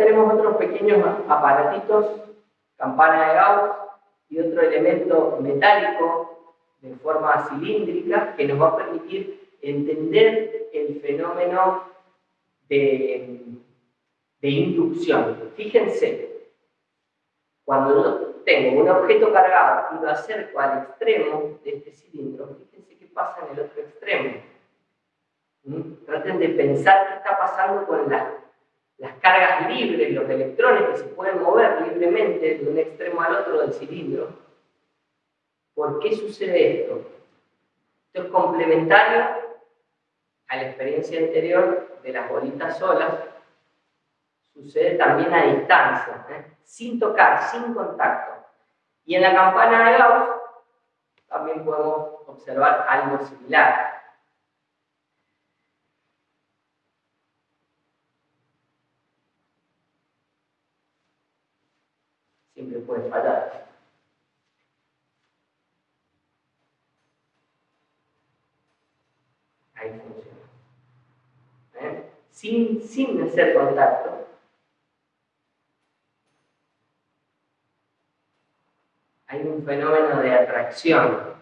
tenemos otros pequeños aparatitos, campana de Gauss y otro elemento metálico de forma cilíndrica que nos va a permitir entender el fenómeno de, inducción. Fíjense, cuando yo tengo un objeto cargado y lo acerco al extremo de este cilindro, fíjense qué pasa en el otro extremo. ¿Mm? Traten de pensar qué está pasando con las, las cargas libres, los electrones que se pueden mover libremente de un extremo al otro del cilindro. ¿Por qué sucede esto? Esto es complementario a la experiencia anterior de las bolitas solas, sucede también a distancia, ¿eh? sin tocar, sin contacto. Y en la campana de Gauss también podemos observar algo similar. Siempre puede fallar. Ahí funciona. ¿Eh? Sin, sin hacer contacto, hay un fenómeno de atracción